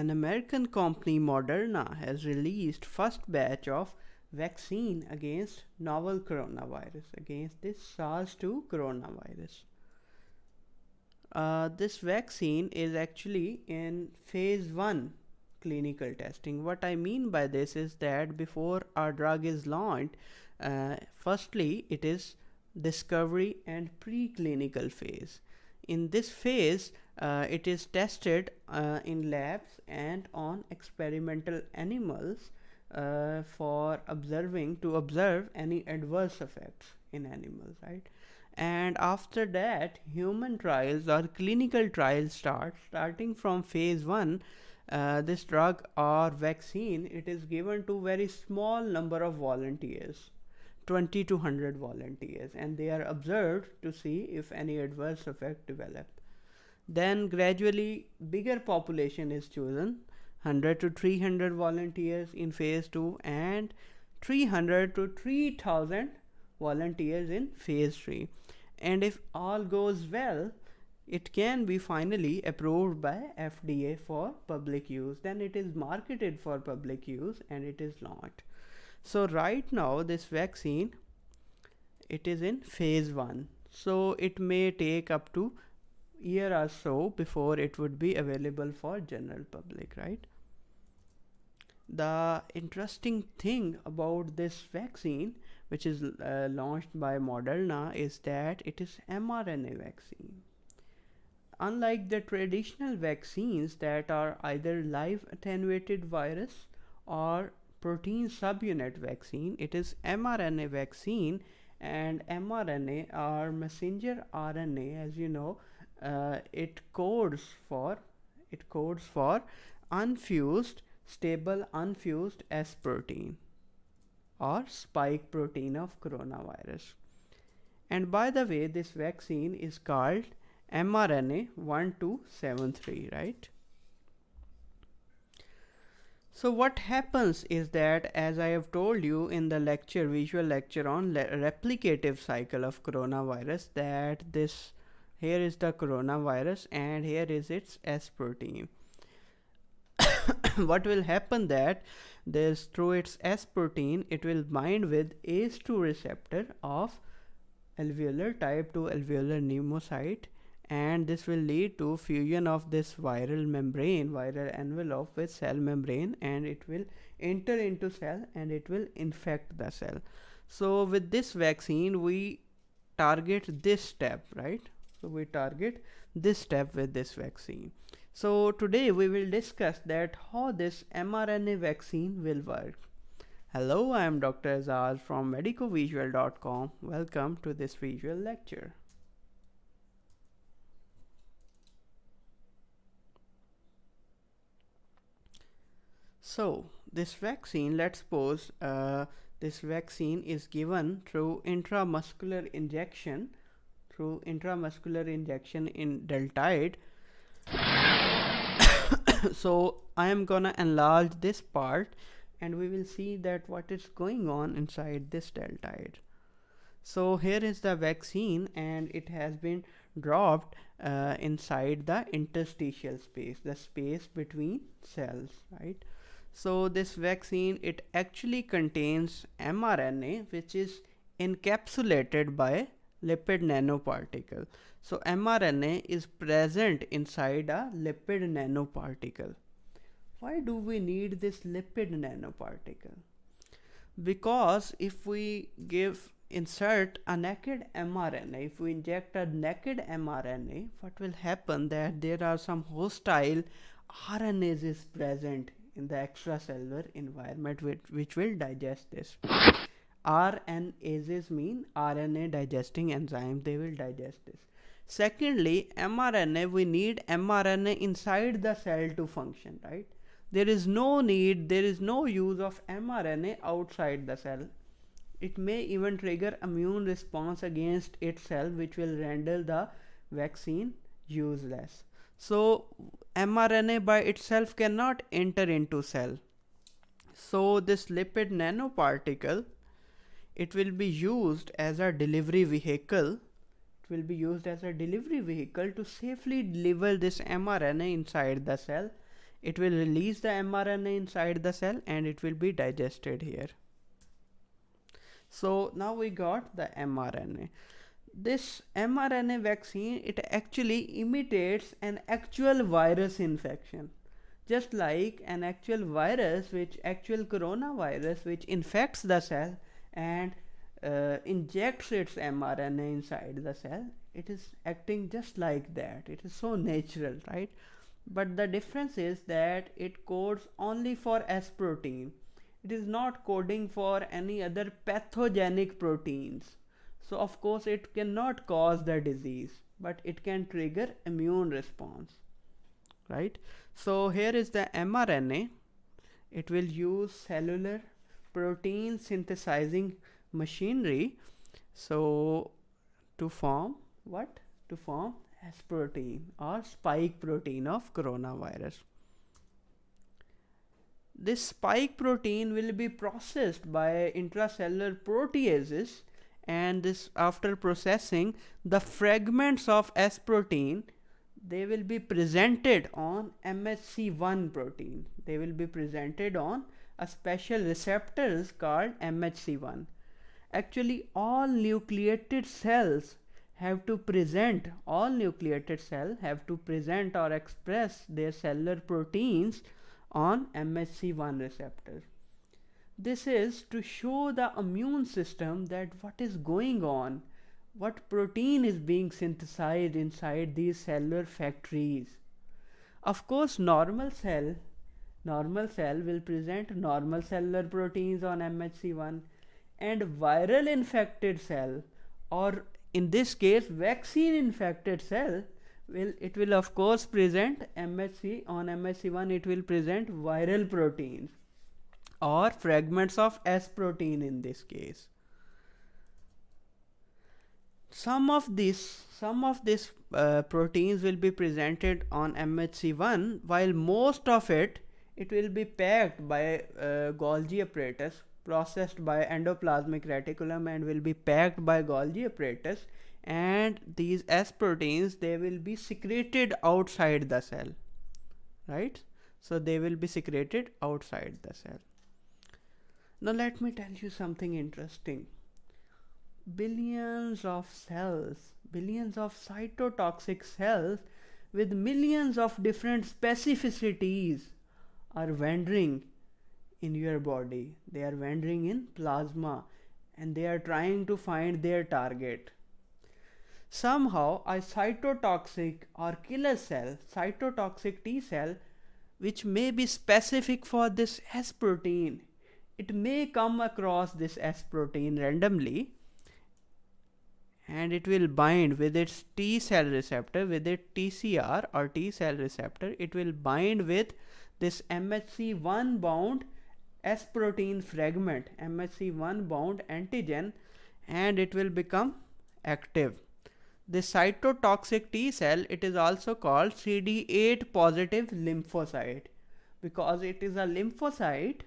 an American company Moderna has released first batch of vaccine against novel coronavirus against this SARS-2 coronavirus. Uh, this vaccine is actually in phase 1 clinical testing. What I mean by this is that before our drug is launched, uh, firstly it is discovery and preclinical phase. In this phase, uh, it is tested uh, in labs and on experimental animals uh, for observing to observe any adverse effects in animals, right? And after that, human trials or clinical trials start. Starting from phase one, uh, this drug or vaccine, it is given to very small number of volunteers 20 to 100 volunteers and they are observed to see if any adverse effect develop. Then gradually bigger population is chosen 100 to 300 volunteers in phase 2 and 300 to 3000 volunteers in phase 3 and if all goes well it can be finally approved by FDA for public use. Then it is marketed for public use and it is launched so right now this vaccine it is in phase 1 so it may take up to year or so before it would be available for general public right? The interesting thing about this vaccine which is uh, launched by Moderna is that it is mRNA vaccine. Unlike the traditional vaccines that are either live attenuated virus or protein subunit vaccine it is mRNA vaccine and mRNA or messenger RNA as you know uh, it codes for it codes for unfused stable unfused S protein or spike protein of coronavirus. And by the way this vaccine is called mRNA 1273 right? So what happens is that as I have told you in the lecture, visual lecture on replicative cycle of coronavirus that this here is the coronavirus and here is its S protein. what will happen that this through its S protein it will bind with ACE2 receptor of alveolar type 2 alveolar pneumocyte and this will lead to fusion of this viral membrane viral envelope with cell membrane and it will enter into cell and it will infect the cell so with this vaccine we target this step right so we target this step with this vaccine. So today we will discuss that how this mRNA vaccine will work. Hello I am Dr. Azaz from medicovisual.com welcome to this visual lecture. So this vaccine, let's suppose uh, this vaccine is given through intramuscular injection, through intramuscular injection in deltoid. so I am gonna enlarge this part and we will see that what is going on inside this deltoid. So here is the vaccine and it has been dropped uh, inside the interstitial space, the space between cells, right? So this vaccine, it actually contains mRNA, which is encapsulated by lipid nanoparticle. So mRNA is present inside a lipid nanoparticle. Why do we need this lipid nanoparticle? Because if we give insert a naked mRNA, if we inject a naked mRNA, what will happen that there are some hostile RNases present in the extracellular environment which, which will digest this. RNases mean RNA digesting enzyme, they will digest this. Secondly, mRNA, we need mRNA inside the cell to function, right? There is no need, there is no use of mRNA outside the cell. It may even trigger immune response against itself, which will render the vaccine useless. So mRNA by itself cannot enter into cell. So this lipid nanoparticle, it will be used as a delivery vehicle. It will be used as a delivery vehicle to safely deliver this mRNA inside the cell it will release the mRNA inside the cell and it will be digested here. So now we got the mRNA. This mRNA vaccine, it actually imitates an actual virus infection. Just like an actual virus, which actual coronavirus, which infects the cell and uh, injects its mRNA inside the cell, it is acting just like that. It is so natural, right? But the difference is that it codes only for S protein it is not coding for any other pathogenic proteins. So of course it cannot cause the disease, but it can trigger immune response, right? So here is the mRNA. It will use cellular protein synthesizing machinery. So to form what? To form S protein or spike protein of coronavirus this spike protein will be processed by intracellular proteases and this after processing the fragments of S protein they will be presented on MHC1 protein. They will be presented on a special receptors called MHC1. Actually all nucleated cells have to present, all nucleated cells have to present or express their cellular proteins on MHC1 receptor. This is to show the immune system that what is going on, what protein is being synthesized inside these cellular factories. Of course, normal cell, normal cell will present normal cellular proteins on MHC1 and viral infected cell or in this case vaccine infected cell will it will of course present MHC on MHC1 it will present viral proteins or fragments of S protein in this case. Some of these some of these uh, proteins will be presented on MHC1 while most of it it will be packed by uh, Golgi apparatus processed by endoplasmic reticulum and will be packed by Golgi apparatus. And these S proteins they will be secreted outside the cell right? So they will be secreted outside the cell. Now let me tell you something interesting. Billions of cells billions of cytotoxic cells with millions of different specificities are wandering in your body. They are wandering in plasma and they are trying to find their target. Somehow a cytotoxic or killer cell, cytotoxic T cell, which may be specific for this S protein, it may come across this S protein randomly and it will bind with its T cell receptor, with its TCR or T cell receptor, it will bind with this MHC1 bound S protein fragment, MHC1 bound antigen, and it will become active. The cytotoxic T cell, it is also called CD8 positive lymphocyte because it is a lymphocyte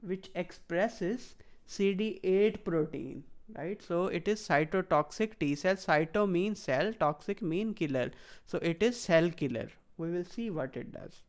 which expresses CD8 protein right? So it is cytotoxic T cell cyto means cell toxic mean killer. So it is cell killer. We will see what it does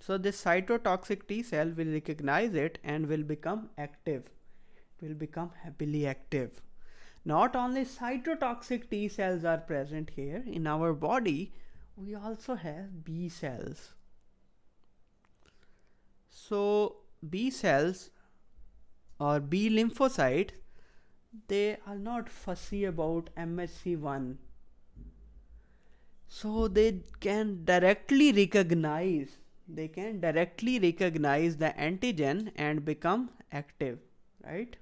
so this cytotoxic T cell will recognize it and will become active will become happily active not only cytotoxic T cells are present here in our body, we also have B cells. So B cells or B lymphocytes, they are not fussy about MHC1. So they can directly recognize, they can directly recognize the antigen and become active, right?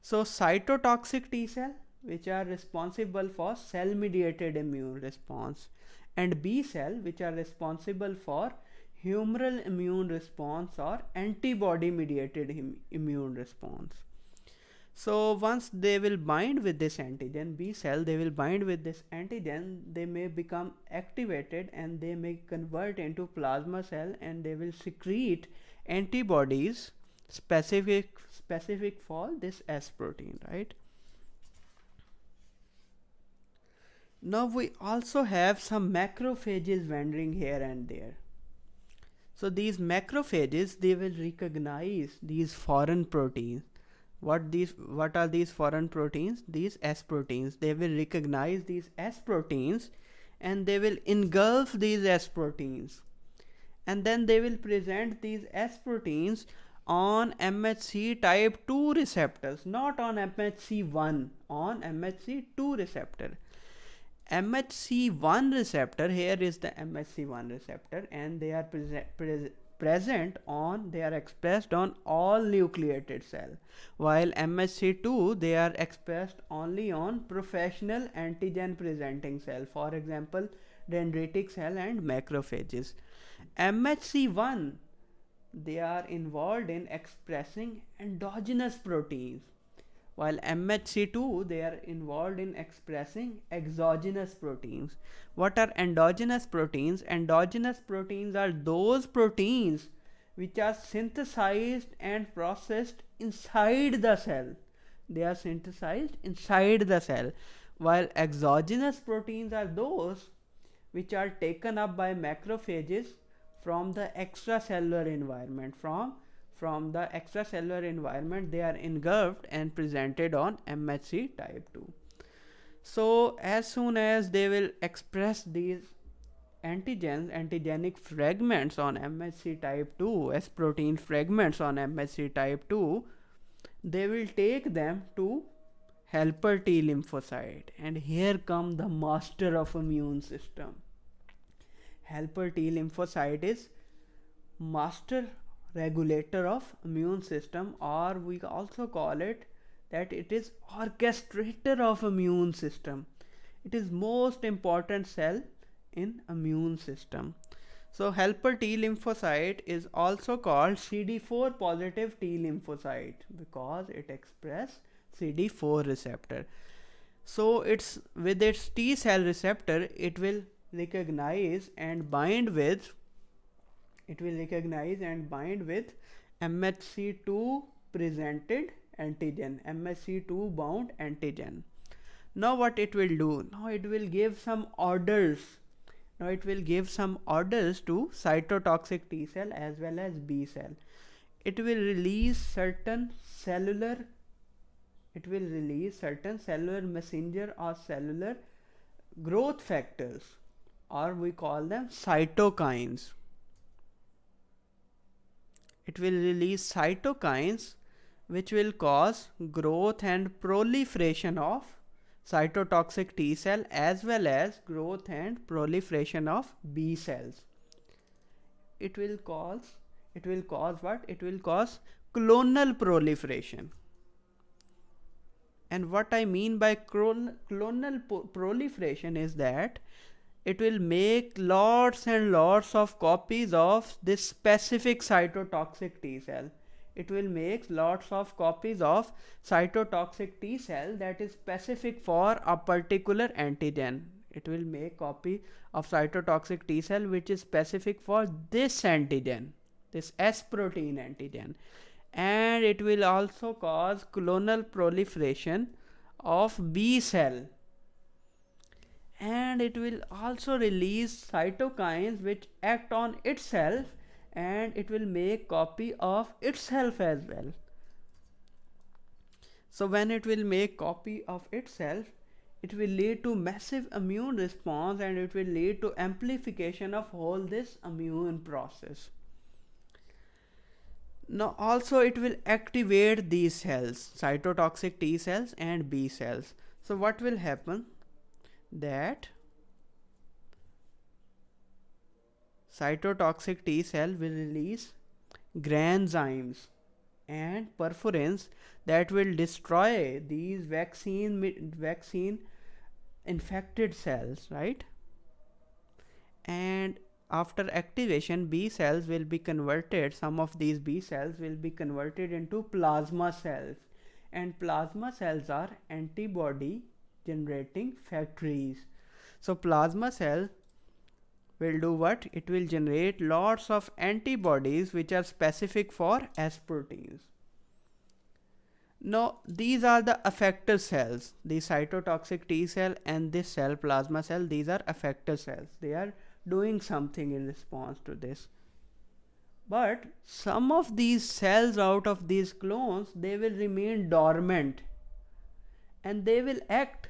So cytotoxic T cell which are responsible for cell mediated immune response and B cell which are responsible for humoral immune response or antibody mediated immune response. So once they will bind with this antigen B cell they will bind with this antigen they may become activated and they may convert into plasma cell and they will secrete antibodies specific specific for this S protein, right? Now we also have some macrophages wandering here and there. So these macrophages, they will recognize these foreign proteins. What these, what are these foreign proteins? These S proteins. They will recognize these S proteins and they will engulf these S proteins. And then they will present these S proteins on MHC type 2 receptors, not on MHC1, on MHC2 receptor. MHC1 receptor, here is the MHC1 receptor and they are pre present on, they are expressed on all nucleated cell. While MHC2, they are expressed only on professional antigen presenting cell, for example, dendritic cell and macrophages. MHC1, they are involved in expressing endogenous proteins while MHC2 they are involved in expressing exogenous proteins. What are endogenous proteins? Endogenous proteins are those proteins which are synthesized and processed inside the cell. They are synthesized inside the cell while exogenous proteins are those which are taken up by macrophages from the extracellular environment from from the extracellular environment they are engulfed and presented on MHC type 2. So as soon as they will express these antigens, antigenic fragments on MHC type 2 S protein fragments on MHC type 2, they will take them to helper T lymphocyte and here come the master of immune system. Helper T lymphocyte is master regulator of immune system or we also call it that it is orchestrator of immune system. It is most important cell in immune system. So helper T lymphocyte is also called CD4 positive T lymphocyte because it express CD4 receptor. So it's with its T cell receptor it will recognize and bind with it will recognize and bind with MHC2 presented antigen, MHC2 bound antigen. Now what it will do? Now it will give some orders. Now it will give some orders to cytotoxic T cell as well as B cell. It will release certain cellular it will release certain cellular messenger or cellular growth factors or we call them cytokines it will release cytokines which will cause growth and proliferation of cytotoxic T cell as well as growth and proliferation of B cells. It will cause it will cause what? It will cause clonal proliferation. And what I mean by clonal proliferation is that it will make lots and lots of copies of this specific cytotoxic T cell. It will make lots of copies of cytotoxic T cell that is specific for a particular antigen. It will make copy of cytotoxic T cell which is specific for this antigen, this S protein antigen. And it will also cause clonal proliferation of B cell and it will also release cytokines which act on itself and it will make copy of itself as well. So when it will make copy of itself it will lead to massive immune response and it will lead to amplification of all this immune process. Now also it will activate these cells cytotoxic t cells and b cells. So what will happen that cytotoxic T cell will release granzymes and perforins that will destroy these vaccine vaccine infected cells right? And after activation B cells will be converted some of these B cells will be converted into plasma cells. And plasma cells are antibody generating factories. So plasma cell will do what? It will generate lots of antibodies which are specific for S proteins. Now these are the effector cells, the cytotoxic T cell and this cell plasma cell, these are effector cells. They are doing something in response to this. but some of these cells out of these clones they will remain dormant and they will act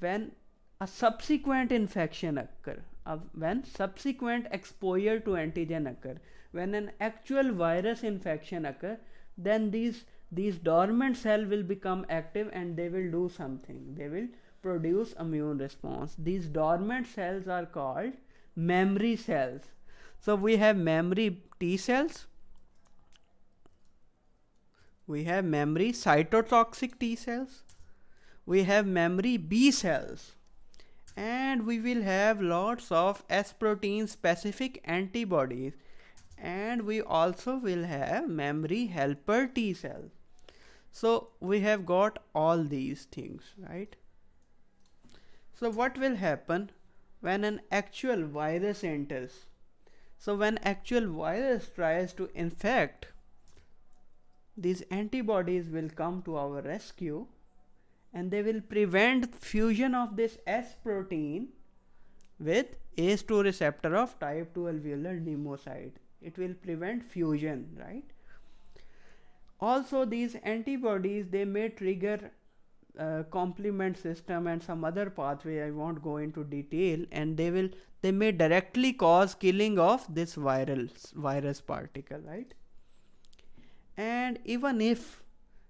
when a subsequent infection occur when subsequent exposure to antigen occur when an actual virus infection occur then these these dormant cell will become active and they will do something. They will produce immune response. These dormant cells are called memory cells. So we have memory T cells. We have memory cytotoxic T cells we have memory B cells. And we will have lots of S protein specific antibodies. And we also will have memory helper T cells so we have got all these things right? So what will happen when an actual virus enters? So when actual virus tries to infect these antibodies will come to our rescue and they will prevent fusion of this S protein with ACE2 receptor of type 2 alveolar pneumocyte. It will prevent fusion, right? Also, these antibodies they may trigger uh, complement system and some other pathway I won't go into detail and they will they may directly cause killing of this viral virus particle right and even if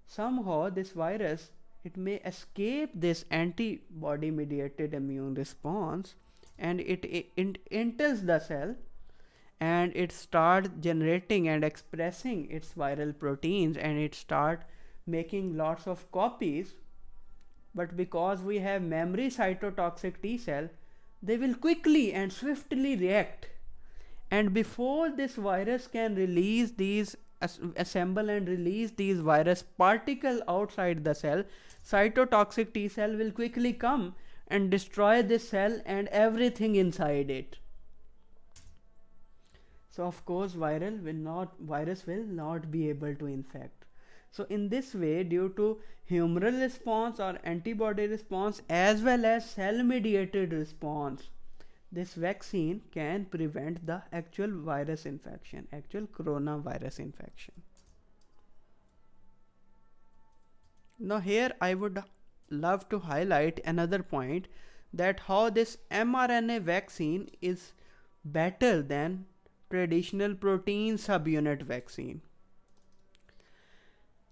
somehow this virus it may escape this antibody mediated immune response and it, it, enters the cell and it start generating and expressing its viral proteins and it start making lots of copies. But because we have memory cytotoxic T cell they will quickly and swiftly react. And before this virus can release these assemble and release these virus particle outside the cell. Cytotoxic T cell will quickly come and destroy this cell and everything inside it. So of course viral will not virus will not be able to infect. So in this way due to humoral response or antibody response as well as cell mediated response this vaccine can prevent the actual virus infection actual coronavirus infection now here i would love to highlight another point that how this mrna vaccine is better than traditional protein subunit vaccine.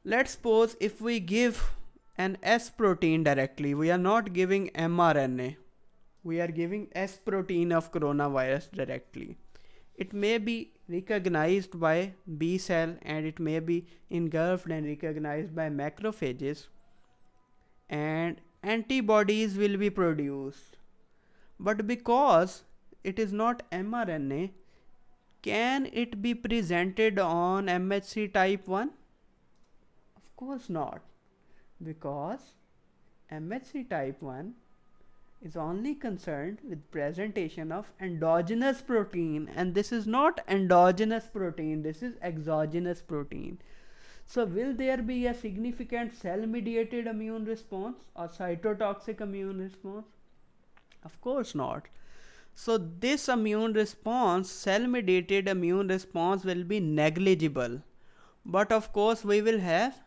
Let's suppose if we give an S protein directly, we are not giving mRNA, we are giving S protein of coronavirus directly. It may be recognized by B cell and it may be engulfed and recognized by macrophages and antibodies will be produced. But because it is not mRNA, can it be presented on MHC type 1? Of course not, because MHC type 1 is only concerned with presentation of endogenous protein and this is not endogenous protein, this is exogenous protein. So will there be a significant cell mediated immune response or cytotoxic immune response? Of course not. So this immune response, cell mediated immune response will be negligible. But of course we will have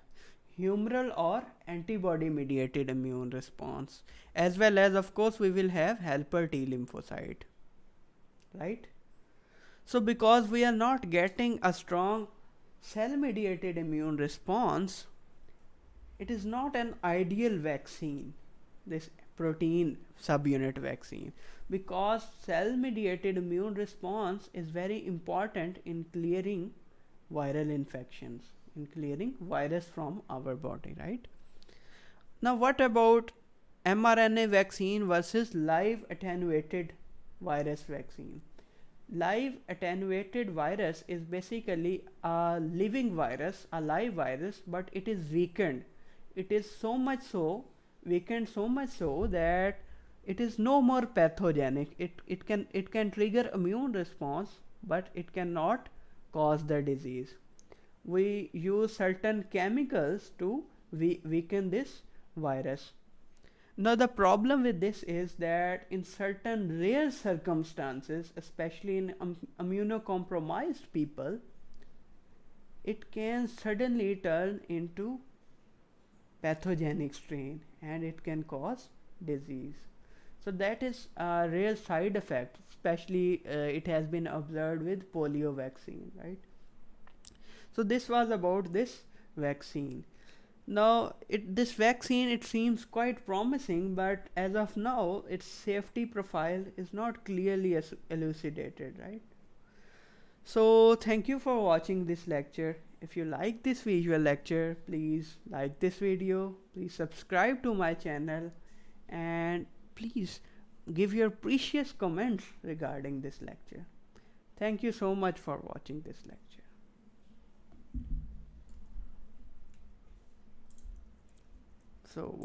humoral or antibody mediated immune response as well as of course we will have helper T lymphocyte. Right? So because we are not getting a strong cell mediated immune response, it is not an ideal vaccine. This protein subunit vaccine because cell mediated immune response is very important in clearing viral infections in clearing virus from our body right now what about mRNA vaccine versus live attenuated virus vaccine. Live attenuated virus is basically a living virus a live virus but it is weakened. It is so much so weakened so much so that it is no more pathogenic. It it can it can trigger immune response but it cannot cause the disease. We use certain chemicals to we weaken this virus now the problem with this is that in certain rare circumstances, especially in um, immunocompromised people, it can suddenly turn into pathogenic strain and it can cause disease. So that is a real side effect, especially uh, it has been observed with polio vaccine, right? So this was about this vaccine. Now, it, this vaccine, it seems quite promising, but as of now, its safety profile is not clearly elucidated, right? So, thank you for watching this lecture. If you like this visual lecture, please like this video, please subscribe to my channel, and please give your precious comments regarding this lecture. Thank you so much for watching this lecture. So